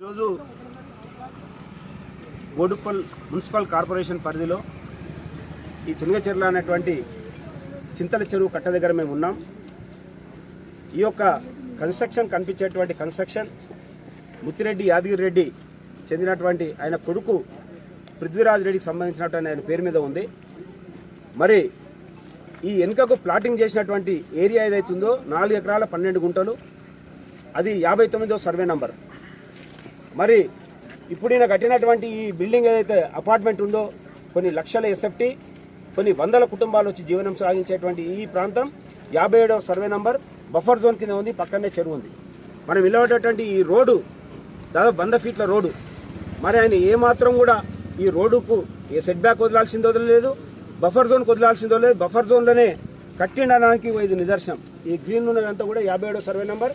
ఈరోజు గోడుపల్ municipal corporation పరిధిలో ఈ చెన్నగచెర్ల అనేటువంటి చింతల చెరువు కట్ట దగ్గర మేము ఉన్నాం. ఈ యొక్క కన్స్ట్రక్షన్ కనిపించేటువంటి కన్స్ట్రక్షన్ ముత్తిరెడ్డి యాదగిరి రెడ్డి చెందినటువంటి ఆయన కొడుకు పృథ్వీరాజ్ రెడ్డికి సంబంధించినటువంటి ఆయన పేరు మీద ఉంది. మరి ఈ వెనుకకు ప్లాటింగ్ చేసినటువంటి ఏరియా ఏదైతుందో నాలుగు ఎకరాల పన్నెండు గుంటలు. అది యాభై తొమ్మిదో సర్వే నంబర్. మరి ఇప్పుడు ఈయన కట్టినటువంటి ఈ బిల్డింగ్ ఏదైతే అపార్ట్మెంట్ ఉందో కొన్ని లక్షల ఎస్ఎఫ్టీ కొన్ని వందల కుటుంబాలు వచ్చి జీవనం సాగించేటువంటి ఈ ప్రాంతం యాభై ఏడవ సర్వే నంబర్ బఫర్ జోన్ కింద ఉంది పక్కనే చెరువు ఉంది. మనం వెళ్ళేటటువంటి ఈ రోడ్డు దాదాపు వంద ఫీట్ల రోడ్డు. మరి ఆయన ఏమాత్రం కూడా ఈ రోడ్డుకు ఏ సెట్ బ్యాక్ వదలాల్సిందో లేదు బఫర్ జోన్ వదలాల్సిందో లేదు బఫర్ జోన్లోనే కట్టిండడానికి ఇది నిదర్శనం. ఈ గ్రీన్ ఉన్నదంతా కూడా యాభై ఏడో సర్వే నెంబర్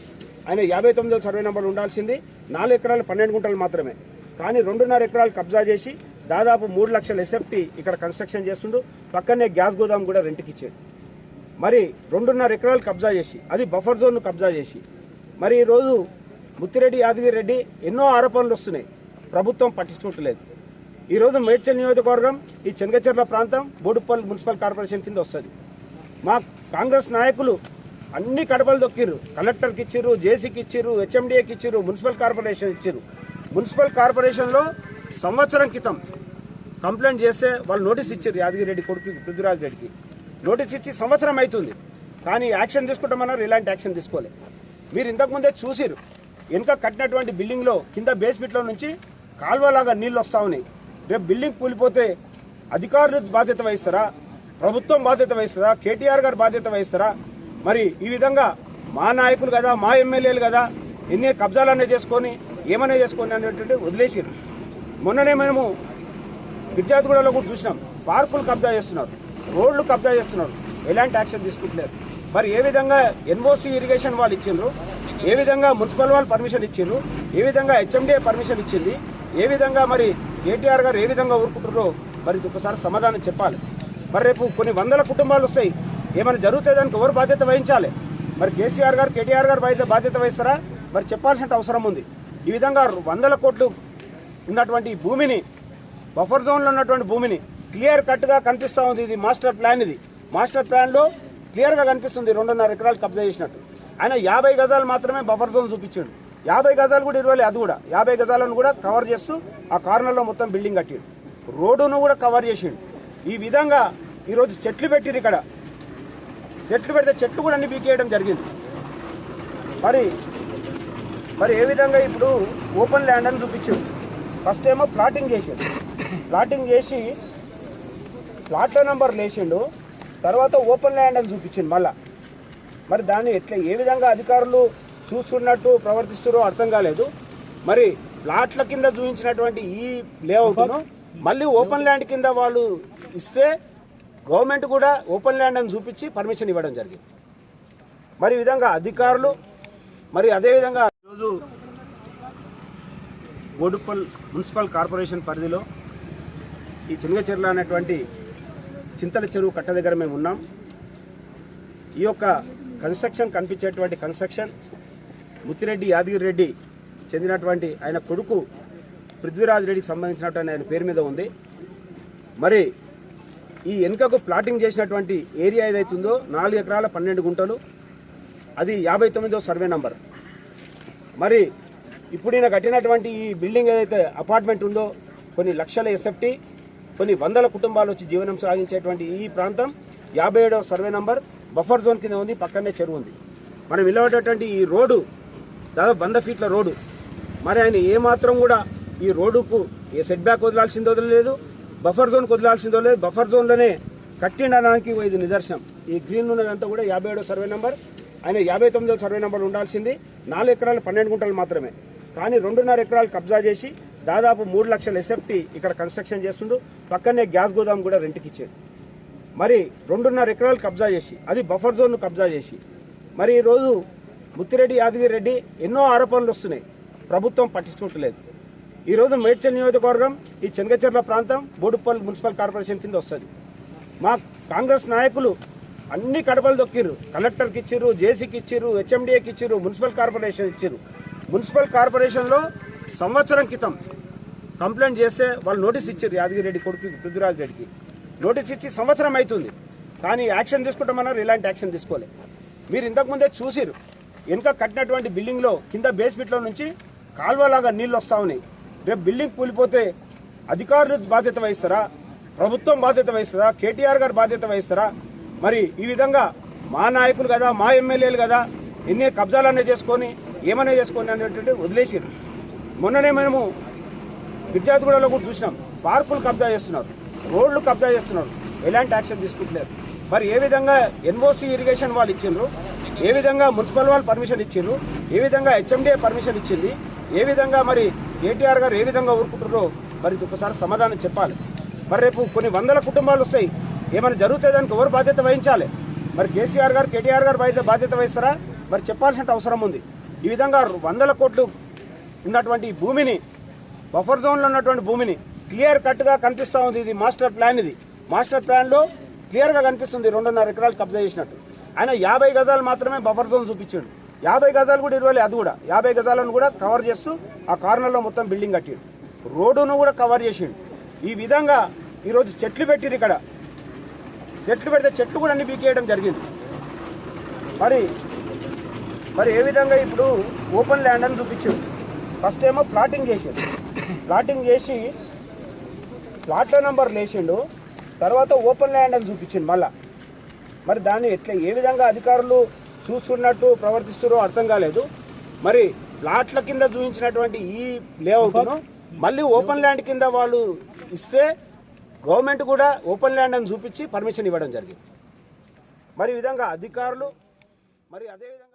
ఆయన యాభై తొమ్మిదో సర్వే నెంబర్ ఉండాల్సింది. నాలుగు ఎకరాలు పన్నెండు గుంటలు మాత్రమే. కానీ రెండున్నర ఎకరాలు కబ్జా చేసి దాదాపు మూడు లక్షల ఎస్ఎఫ్టీ ఇక్కడ కన్స్ట్రక్షన్ చేస్తుండు. పక్కనే గ్యాస్ గోదాం కూడా రెంట్కి ఇచ్చాడు మరి రెండున్నర ఎకరాలు కబ్జా చేసి అది బఫర్ జోన్ను కబ్జా చేసి మరి ఈరోజు ముత్తిరెడ్డి యాదగిరి రెడ్డి ఎన్నో ఆరోపణలు వస్తున్నాయి. ప్రభుత్వం పట్టించుకోవట్లేదు. ఈరోజు మేడ్చల్ నియోజకవర్గం ఈ చెంగచెర్ల ప్రాంతం బోడుపల్లి మున్సిపల్ కార్పొరేషన్ కింద వస్తుంది. మా కాంగ్రెస్ నాయకులు అన్ని కడపలు దొక్కిర్రు. కలెక్టర్కి ఇచ్చిర్రు జేసీకి ఇచ్చిర్రు హెచ్ఎండిఏకి ఇచ్చిర్రు మున్సిపల్ కార్పొరేషన్ ఇచ్చిర్రు. మున్సిపల్ కార్పొరేషన్లో సంవత్సరం క్రితం కంప్లైంట్ చేస్తే వాళ్ళు నోటీస్ ఇచ్చారు యాదగిరి రెడ్డి కొడుకు పృథ్వీరాజ్ రెడ్డికి. నోటీస్ ఇచ్చి సంవత్సరం అవుతుంది. కానీ యాక్షన్ తీసుకుంటామన్నారు ఇలాంటి యాక్షన్ తీసుకోలే. మీరు ఇంతకుముందే చూసిరు వెనుక కట్టినటువంటి బిల్డింగ్లో కింద బేస్మెంట్లో నుంచి కాల్వలాగా నీళ్ళు వస్తూ ఉన్నాయి. రేపు బిల్డింగ్ కూలిపోతే అధికారులు బాధ్యత వహిస్తారా? ప్రభుత్వం బాధ్యత వహిస్తారా? కేటీఆర్ గారు బాధ్యత వహిస్తారా? మరి ఈ విధంగా మా నాయకులు కదా మా ఎమ్మెల్యేలు కదా ఎన్ని కబ్జాలన్నీ చేసుకొని ఏమన్నా చేసుకొని అనేటువంటి వదిలేసారు మొన్ననే మేము విద్యార్థిగూడలో కూడా చూసినాం. పార్కులు కబ్జా చేస్తున్నారు రోడ్లు కబ్జా చేస్తున్నారు. ఎలాంటి యాక్షన్ తీసుకుంటలేరు మరి ఏ విధంగా ఎన్ఓసి ఇరిగేషన్ వాళ్ళు ఇచ్చిండ్రు? ఏ విధంగా మున్సిపల్ వాళ్ళు పర్మిషన్ ఇచ్చిండ్రు? ఏ విధంగా హెచ్ఎండిఏ పర్మిషన్ ఇచ్చింది? ఏ విధంగా మరి కేటీఆర్ గారు ఏ విధంగా ఊరుకుంటున్నారో మరి ఒకసారి సమాధానం చెప్పాలి. మరి రేపు కొన్ని వందల కుటుంబాలు వస్తాయి. ఏమైనా జరిగితే దానికి ఎవరు బాధ్యత వహించాలి? మరి కేసీఆర్ గారు కేటీఆర్ గారు బాధ్యత బాధ్యత వహిస్తారా? మరి చెప్పాల్సిన అవసరం ఉంది. ఈ విధంగా వందల కోట్లు ఉన్నటువంటి భూమిని బఫర్ జోన్లో ఉన్నటువంటి భూమిని క్లియర్ కట్గా కనిపిస్తూ ఉంది. ఇది మాస్టర్ ప్లాన్ ఇది. మాస్టర్ ప్లాన్లో క్లియర్గా కనిపిస్తుంది. రెండున్నర ఎకరాలు కబ్జా చేసినట్టు. ఆయన యాభై గజాలు మాత్రమే బఫర్ జోన్ చూపించాడు. యాభై గజాలు కూడా ఇరవై అది కూడా. యాభై గజాలను కూడా కవర్ చేస్తూ ఆ కార్నర్లో మొత్తం బిల్డింగ్ కట్టిండు. రోడ్డును కూడా కవర్ చేసిండు. ఈ విధంగా ఈరోజు చెట్లు పెట్టిరు ఇక్కడ. చెట్లు పెడితే చెట్లు కూడా అన్ని పీకేయడం జరిగింది. మరి మరి ఏ విధంగా ఇప్పుడు ఓపెన్ ల్యాండ్ అని చూపించాడు ఫస్ట్ ఏమో ప్లాటింగ్ చేసాడు ప్లాటింగ్ చేసి ప్లాట్ల నెంబర్ లేచిండు తర్వాత ఓపెన్ ల్యాండ్ అని చూపించిండు మళ్ళా. మరి దాన్ని ఎట్లా ఏ విధంగా అధికారులు చూస్తున్నట్టు ప్రవర్తిస్తున్నారో అర్థం కాలేదు. మరి ప్లాట్ల కింద చూపించినటువంటి ఈ లేఅవుట్ను మళ్ళీ ఓపెన్ ల్యాండ్ కింద వాళ్ళు ఇస్తే గవర్నమెంట్ కూడా ఓపెన్ ల్యాండ్ అని చూపించి పర్మిషన్ ఇవ్వడం జరిగింది. మరి విధంగా అధికారులు మరి అదేవిధంగా ఈరోజు గోడుపల్ మున్సిపల్ కార్పొరేషన్ పరిధిలో ఈ చెన్నగచెర్ల అనేటువంటి చింతల చెరువు కట్ట దగ్గర మేము ఉన్నాం. ఈ యొక్క కన్స్ట్రక్షన్ కనిపించేటువంటి కన్స్ట్రక్షన్ ముత్తిరెడ్డి యాదగిరి రెడ్డి చెందినటువంటి ఆయన కొడుకు పృథ్వీరాజ్ రెడ్డికి సంబంధించినటువంటి ఆయన పేరు మీద ఉంది. మరి ఈ వెనుకకు ప్లాటింగ్ చేసినటువంటి ఏరియా ఏదైతుందో నాలుగు ఎకరాల పన్నెండు గుంటలు. అది యాభై తొమ్మిదో సర్వే నంబర్. మరి ఇప్పుడు ఈయన కట్టినటువంటి ఈ బిల్డింగ్ ఏదైతే అపార్ట్మెంట్ ఉందో కొన్ని లక్షల ఎస్ఎఫ్టీ కొన్ని వందల కుటుంబాలు వచ్చి జీవనం సాగించేటువంటి ఈ ప్రాంతం యాభై ఏడవ సర్వే నంబర్ బఫర్ జోన్ కింద ఉంది పక్కనే చెరువు ఉంది. మనం వెళ్ళేటటువంటి ఈ రోడ్డు దాదాపు వంద ఫీట్ల రోడ్డు. మరి ఆయన ఏమాత్రం కూడా ఈ రోడ్డుకు ఏ సెట్ బ్యాక్ వదలాల్సింది లేదు బఫర్ జోన్ వదలాల్సిందో లేదు బఫర్ జోన్లోనే కట్టిండడానికి ఇది నిదర్శనం. ఈ గ్రీన్ ఉన్నదంతా కూడా యాభై ఏడో సర్వే నెంబర్. ఆయన యాభై తొమ్మిదో సర్వే నెంబర్ ఉండాల్సింది. నాలుగు ఎకరాలు పన్నెండు గుంటలు మాత్రమే. కానీ రెండున్నర ఎకరాలు కబ్జా చేసి దాదాపు మూడు లక్షల ఎస్ఎఫ్టీ ఇక్కడ కన్స్ట్రక్షన్ చేస్తుండు. పక్కనే గ్యాస్ గోదాం కూడా రెంట్కి ఇచ్చాడు మరి రెండున్నర ఎకరాలు కబ్జా చేసి అది బఫర్ జోన్ను కబ్జా చేసి మరి ఈరోజు ముత్తిరెడ్డి యాదగిరి రెడ్డి ఎన్నో ఆరోపణలు వస్తున్నాయి. ప్రభుత్వం పట్టించుకోవట్లేదు ఈరోజు మేడ్చల్ నియోజకవర్గం ఈ చెనగచెర్ల ప్రాంతం బోడుపల్లి మున్సిపల్ కార్పొరేషన్ కింద వస్తుంది. మా కాంగ్రెస్ నాయకులు అన్ని కడపలు దొక్కిర్రు. కలెక్టర్కి ఇచ్చిర్రు జేసీకి ఇచ్చిర్రు హెచ్ఎండిఏకి ఇచ్చిర్రు మున్సిపల్ కార్పొరేషన్ ఇచ్చిర్రు. మున్సిపల్ కార్పొరేషన్లో సంవత్సరం క్రితం కంప్లైంట్ చేస్తే వాళ్ళు నోటీస్ ఇచ్చారు యాదగిరి రెడ్డి కొడుకు పృథ్వీరాజ్ రెడ్డికి. నోటీస్ ఇచ్చి సంవత్సరం అవుతుంది కానీ యాక్షన్ తీసుకుంటామన్నారు ఇలాంటి యాక్షన్ తీసుకోలే. మీరు ఇంతకుముందే చూసిరు వెనుక కట్టినటువంటి బిల్డింగ్లో కింద బేస్మెంట్లో నుంచి కాల్వలాగా నీళ్ళు వస్తూ ఉన్నాయి. రేపు బిల్డింగ్ కూలిపోతే అధికారులు బాధ్యత వహిస్తారా? ప్రభుత్వం బాధ్యత వహిస్తారా? కేటీఆర్ గారు బాధ్యత వహిస్తారా? మరి ఈ విధంగా మా నాయకులు కదా మా ఎమ్మెల్యేలు కదా ఎన్ని కబ్జాలనే చేసుకొని ఏమనే చేసుకొని అనేటువంటి వదిలేసారు మొన్ననే మేము విద్యార్థిగూడలో కూడా చూసినాం. పార్కులు కబ్జా చేస్తున్నారు రోడ్లు కబ్జా చేస్తున్నారు. ఎలాంటి యాక్షన్ తీసుకుంటలేరు మరి ఏ విధంగా ఎన్ఓసి ఇరిగేషన్ వాళ్ళు ఇచ్చిండ్రు? ఏ విధంగా మున్సిపల్ వాళ్ళు పర్మిషన్ ఇచ్చిండ్రు? ఏ విధంగా హెచ్ఎండిఏ పర్మిషన్ ఇచ్చింది? ఏ విధంగా మరి కేటీఆర్ గారు ఏ విధంగా ఊరుకుంటారో మరి ఒకసారి సమాధానం చెప్పాలి. మరి రేపు కొన్ని వందల కుటుంబాలు వస్తాయి. ఏమైనా జరుగుతాయి దానికి ఎవరు బాధ్యత వహించాలి? మరి కేసీఆర్ గారు కేటీఆర్ గారు బాధ్యత బాధ్యత వహిస్తారా? మరి చెప్పాల్సిన అవసరం ఉంది. ఈ విధంగా వందల కోట్లు ఉన్నటువంటి భూమిని బఫర్ జోన్లో ఉన్నటువంటి భూమిని క్లియర్ కట్గా కనిపిస్తూ ఉంది. ఇది మాస్టర్ ప్లాన్ ఇది. మాస్టర్ ప్లాన్లో క్లియర్గా కనిపిస్తుంది. రెండున్నర ఎకరాలు కబ్జా చేసినట్టు. ఆయన యాభై గజాలు మాత్రమే బఫర్ జోన్ చూపించాడు. యాభై గజాలు కూడా ఇరవై అది కూడా. యాభై గజాలను కూడా కవర్ చేస్తూ ఆ కార్నర్లో మొత్తం బిల్డింగ్ కట్టిండు రోడ్డును కూడా కవర్ చేసిండు. ఈ విధంగా ఈరోజు చెట్లు పెట్టిరు ఇక్కడ. చెట్లు పెడితే చెట్లు కూడా అన్ని పీకేయడం జరిగింది. మరి మరి ఏ విధంగా ఇప్పుడు ఓపెన్ ల్యాండ్ అని చూపించారు ఫస్ట్ ఏమో ప్లాటింగ్ చేసిండు. ప్లాటింగ్ చేసి ప్లాట్ల నెంబర్ లేచిండు తర్వాత ఓపెన్ ల్యాండ్ అని చూపించిండు మళ్ళా. మరి దాన్ని ఎట్లా ఏ విధంగా అధికారులు చూస్తున్నట్టు ప్రవర్తిస్తురో అర్థం కాలేదు. మరి ప్లాట్ల కింద చూపించినటువంటి ఈ లేఅవుట్ను మళ్ళీ ఓపెన్ ల్యాండ్ కింద వాళ్ళు ఇస్తే గవర్నమెంట్ కూడా ఓపెన్ ల్యాండ్ అని చూపించి పర్మిషన్ ఇవ్వడం జరిగింది. మరి ఈ విధంగా అధికారులు మరి అదేవిధంగా